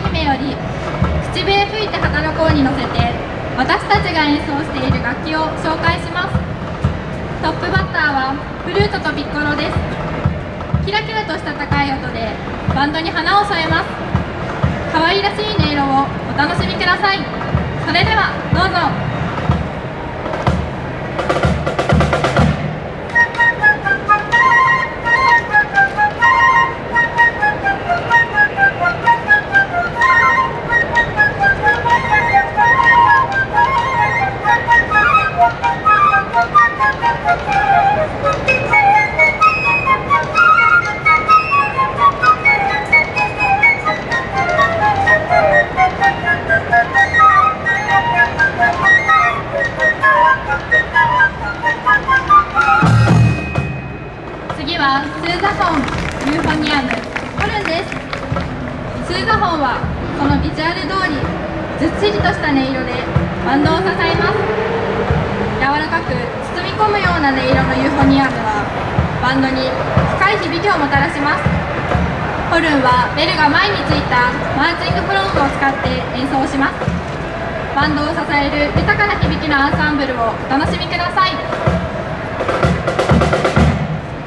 姫より口笛吹いて働こうに乗せて私たちが演奏している楽器を紹介します。トップバッターはフルートとピッコロです。キラキラとした高い音でバンドに花を添えます。可愛らしい音色をお楽しみください。それではどうぞ。スーザホンユーフォニアムホルンですスーザホンはこのビジュアル通りずっしりとした音色でバンドを支えます柔らかく包み込むような音色のユーフォニアムはバンドに深い響きをもたらしますホルンはベルが前についたマーチングプロームを使って演奏しますバンドを支える豊かな響きのアンサンブルをお楽しみください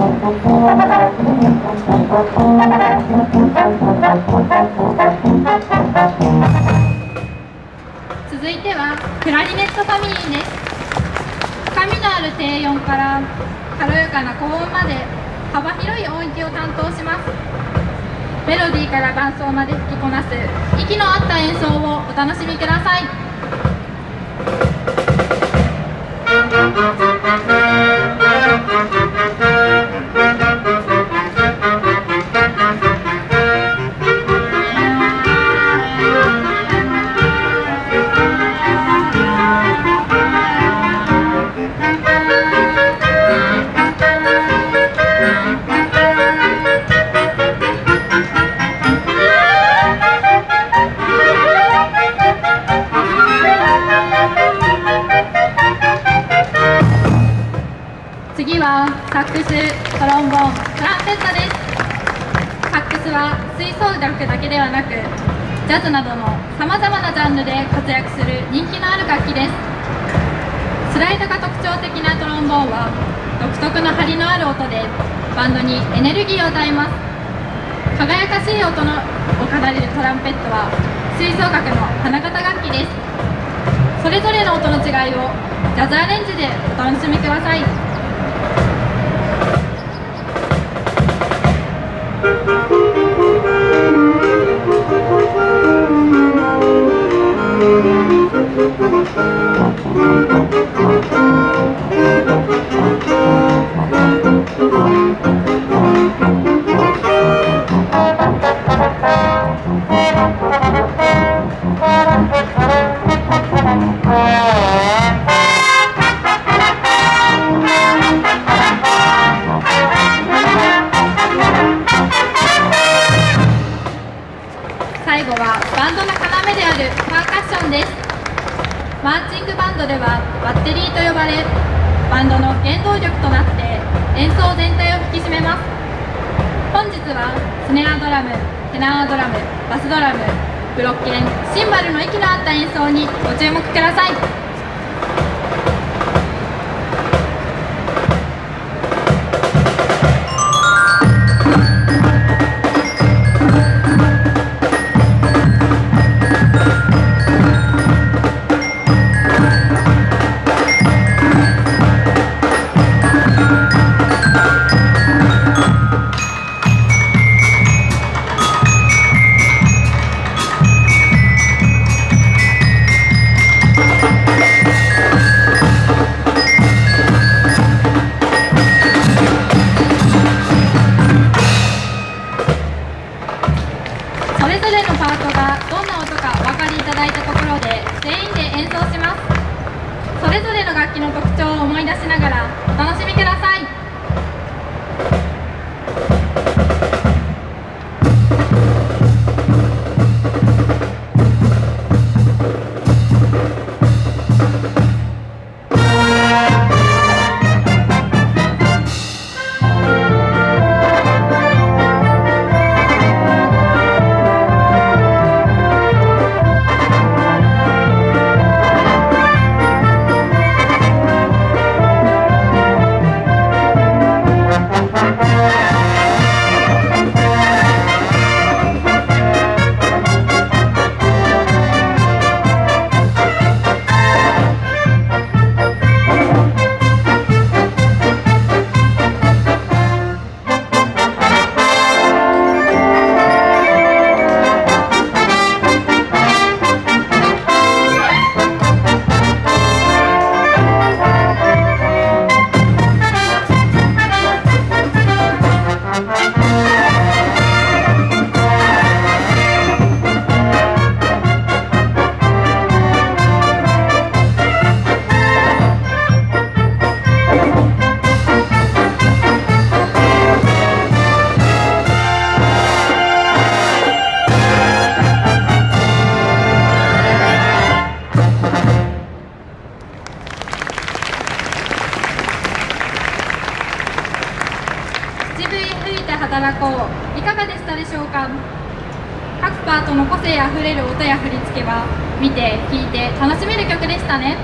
続いてはクラリネットファミリーです。深みのある低音から軽やかな高音まで幅広い音域を担当します。メロディーから伴奏まで吹きこなす息の合った演奏をお楽しみください。サックス、トロンボーン、トランペットです。サックスは吹奏楽だけではなく、ジャズなどのさまざまなジャンルで活躍する人気のある楽器です。スライドが特徴的なトロンボーンは、独特の張りのある音で、バンドにエネルギーを与えます。輝かしい音のを奏でるトランペットは、吹奏楽の花形楽器です。それぞれの音の違いをジャズアレンジでお楽しみください。Thank you. バンドの要であるパーカッションです。マーチングバンドではバッテリーと呼ばれバンドの原動力となって演奏全体を引き締めます。本日はスネアドラムテナードラムバスドラムブロッケンシンバルの息の合った演奏にご注目ください。働こう。いかがでしたでしょうか？各パートの個性あふれる音や振り付けは見て聴いて楽しめる曲でしたね。